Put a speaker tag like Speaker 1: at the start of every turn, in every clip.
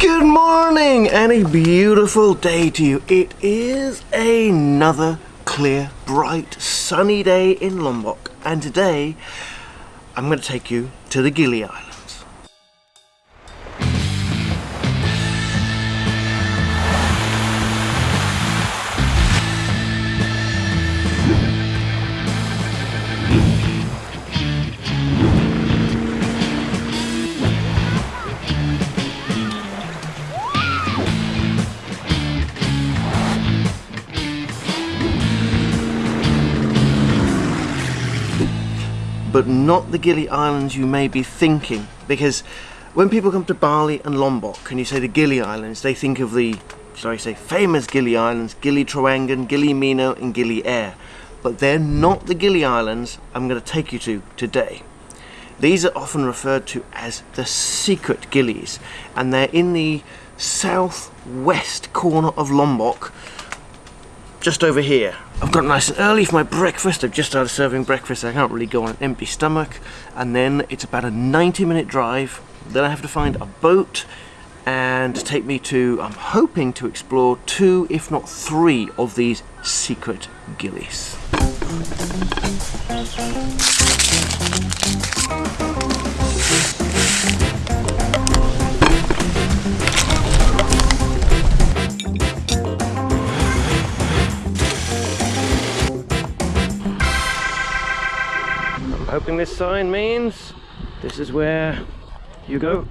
Speaker 1: Good morning and a beautiful day to you. It is another clear, bright, sunny day in Lombok and today I'm going to take you to the Gili Islands. But not the Gili Islands you may be thinking because when people come to Bali and Lombok and you say the Gili Islands they think of the I say famous Gili Islands Gili Trawangan, Gili Meno and Gili Air but they're not the Gili Islands I'm going to take you to today. These are often referred to as the secret Gilis and they're in the southwest corner of Lombok just over here. I've got nice and early for my breakfast. I've just started serving breakfast. I can't really go on an empty stomach. And then it's about a 90 minute drive. Then I have to find a boat and take me to, I'm hoping to explore two, if not three, of these secret gilis. This sign means this is where you go.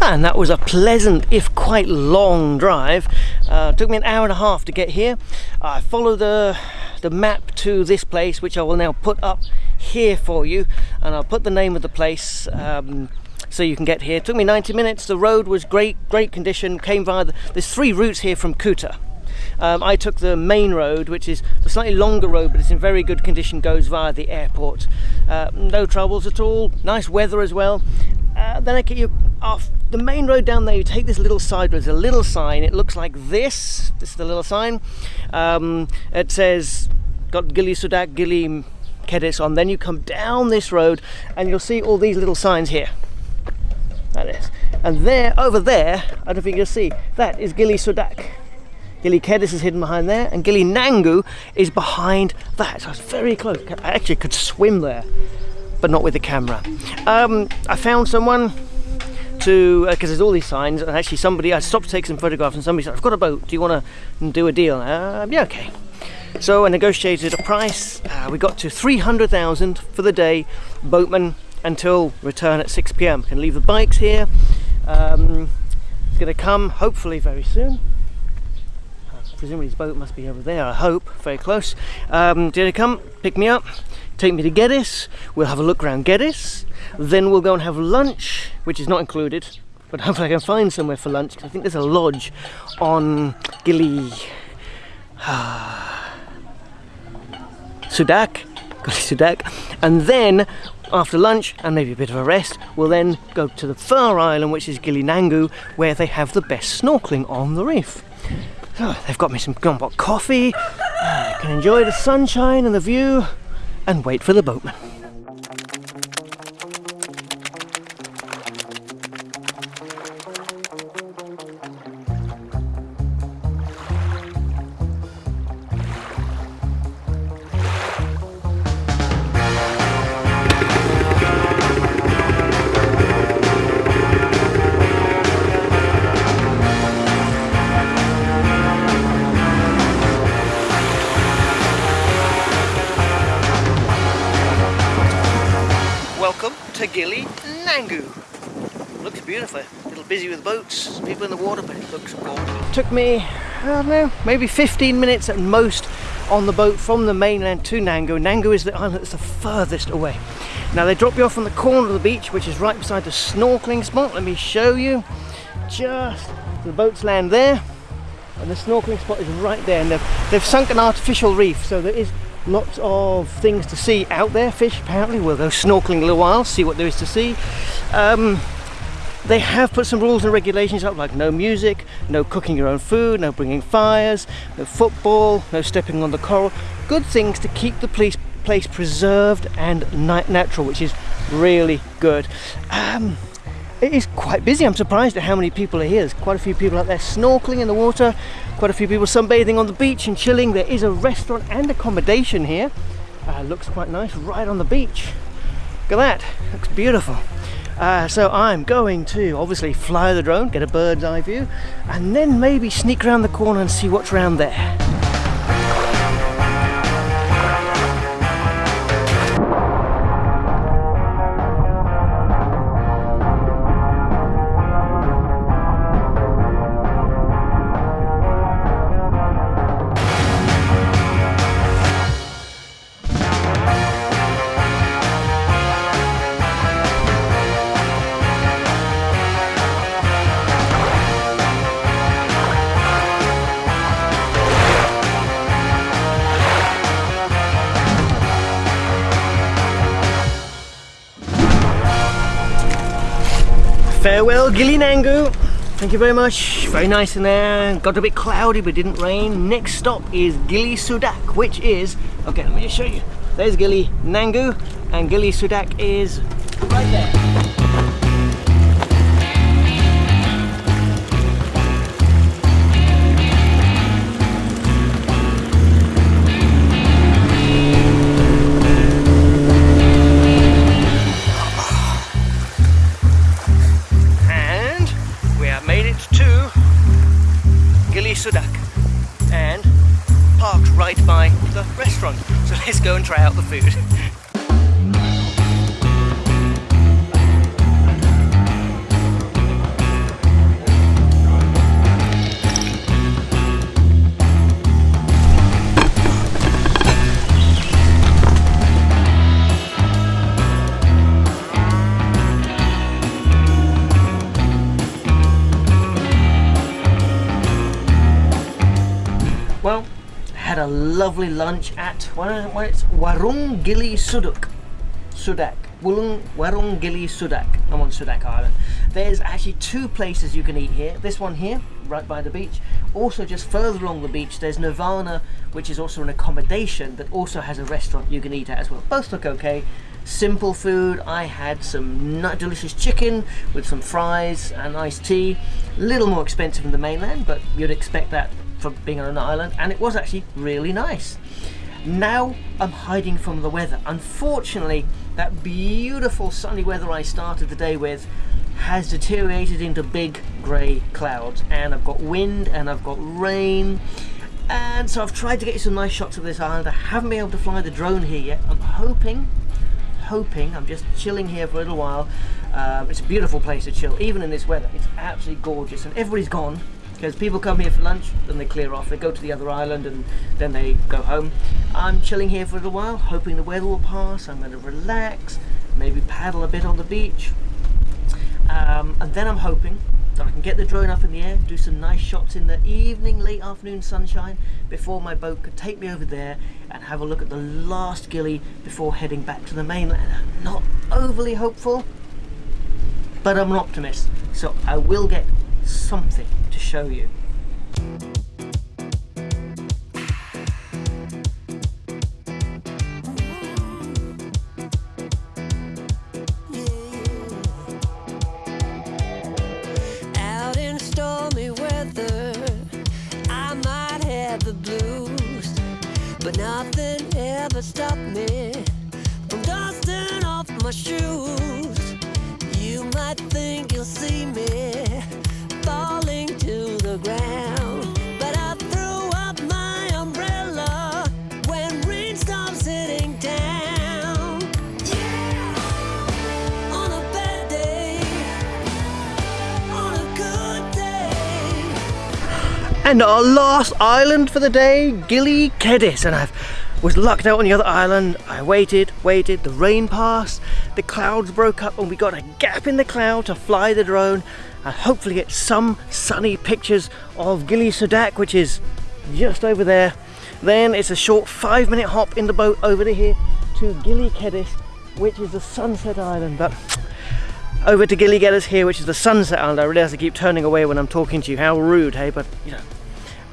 Speaker 1: And that was a pleasant, if quite long drive. Uh, took me an hour and a half to get here. I follow the, the map to this place, which I will now put up here for you. And I'll put the name of the place um, so you can get here. It took me 90 minutes. The road was great, great condition. Came via, the, there's three routes here from Kuta. Um, I took the main road, which is the slightly longer road, but it's in very good condition, goes via the airport. Uh, no troubles at all, nice weather as well. Uh, then I get you off the main road down there, you take this little side road, there's a little sign, it looks like this, this is the little sign. Um, it says, got Gili Sudak, Gili Kedis on, then you come down this road and you'll see all these little signs here. That is. And there, over there, I don't know if you can see, that is Gili Sudak. Gili Kedis is hidden behind there, and Gili Nanggu is behind that. So it's very close. I actually could swim there, but not with the camera. Um, I found someone to because uh, there's all these signs and actually somebody I stopped to take some photographs and somebody said I've got a boat do you want to do a deal uh, yeah okay so I negotiated a price uh, we got to 300,000 for the day boatman until return at 6 p.m. can leave the bikes here um, it's going to come hopefully very soon presumably his boat must be over there, I hope, very close. Um, did he come, pick me up, take me to Kedis, we'll have a look around Kedis, then we'll go and have lunch, which is not included, but hopefully I can find somewhere for lunch, because I think there's a lodge on Gili... Sudak, Sudak, and then after lunch and maybe a bit of a rest, we'll then go to the far island, which is Gili Nanggu, where they have the best snorkeling on the reef. Oh, they've got me some Lombok coffee. I can enjoy the sunshine and the view and wait for the boatman. Gili Nanggu. Looks beautiful. A little busy with boats, people in the water, but it looks gorgeous. Took me, I don't know, maybe 15 minutes at most on the boat from the mainland to Nanggu. Nanggu is the island that's the furthest away. Now they drop you off on the corner of the beach, which is right beside the snorkeling spot. Let me show you. Just the boats land there, and the snorkeling spot is right there. And they've, they've sunk an artificial reef, so there is lots of things to see out there fish apparently. We'll go snorkeling a little while see what there is to see. Um, they have put some rules and regulations up like no music no cooking your own food no bringing fires no football no stepping on the coral. Good things to keep the place place preserved and natural which is really good. Um, it is quite busy. I'm surprised at how many people are here. There's quite a few people out there snorkeling in the water, quite a few people sunbathing on the beach and chilling. There is a restaurant and accommodation here. Uh, looks quite nice right on the beach. Look at that, looks beautiful. Uh, so I'm going to obviously fly the drone, get a bird's eye view, and then maybe sneak around the corner and see what's around there. Farewell Gili Nanggu. Thank you very much. Very nice in there. Got a bit cloudy but didn't rain. Next stop is Gili Sudak, which is, okay, let me just show you. There's Gili Nanggu and Gili Sudak is right there. Try out the food. a lovely lunch at what, what it's Warung Gili Suduk. Sudak. Wulung, Warung Gili Sudak. I'm on Sudak Island. There's actually two places you can eat here. This one here, right by the beach. Also just further along the beach, there's Nirvana, which is also an accommodation, that also has a restaurant you can eat at as well. Both look okay. Simple food. I had some delicious chicken with some fries and iced tea. A little more expensive than the mainland, but you'd expect that for being on an island and it was actually really nice. Now I'm hiding from the weather. Unfortunately, that beautiful sunny weather I started the day with has deteriorated into big grey clouds and I've got wind and I've got rain and so I've tried to get some nice shots of this island. I haven't been able to fly the drone here yet. I'm hoping, hoping, I'm just chilling here for a little while. Um, it's a beautiful place to chill, even in this weather. It's absolutely gorgeous and everybody's gone because people come here for lunch then they clear off. They go to the other island and then they go home. I'm chilling here for a little while hoping the weather will pass. I'm going to relax maybe paddle a bit on the beach. Um, and then I'm hoping that I can get the drone up in the air do some nice shots in the evening late afternoon sunshine before my boat could take me over there and have a look at the last gili before heading back to the mainland. Not overly hopeful but I'm an optimist so I will get something to show you.
Speaker 2: Out in stormy weather, I might have the blues, but nothing ever stopped me from dusting off my shoes. You might think you'll see me ground, but I threw up my umbrella when rain town. Yeah, on a bad day, on a good day.
Speaker 1: And our last island for the day, Gili Kedis. And I was lucked out on the other island. I waited, waited, the rain passed, the clouds broke up and we got a gap in the cloud to fly the drone and hopefully get some sunny pictures of Gili Sudak, which is just over there. Then it's a short five minute hop in the boat over to here to Gili Kedis, which is the sunset island. But over to Gili Kedis here, which is the sunset island. I really have to keep turning away when I'm talking to you. How rude, hey? But you know,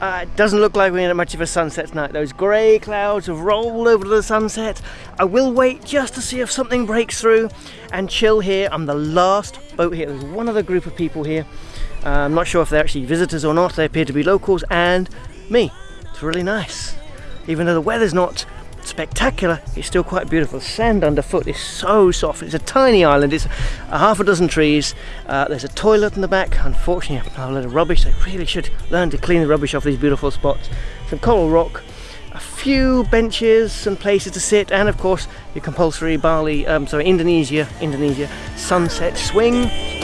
Speaker 1: Uh, it doesn't look like we're going to much of a sunset tonight. Those grey clouds have rolled over to the sunset. I will wait just to see if something breaks through and chill here. I'm the last boat here. There's one other group of people here. Uh, I'm not sure if they're actually visitors or not. They appear to be locals and me. It's really nice. Even though the weather's not spectacular, it's still quite beautiful. Sand underfoot is so soft. It's a tiny island. It's a half a dozen trees. Uh, there's a toilet in the back. Unfortunately, a lot of rubbish. They really should learn to clean the rubbish off these beautiful spots. Some coral rock, a few benches and places to sit, and of course your compulsory Bali, um, sorry, Indonesia, Indonesia sunset swing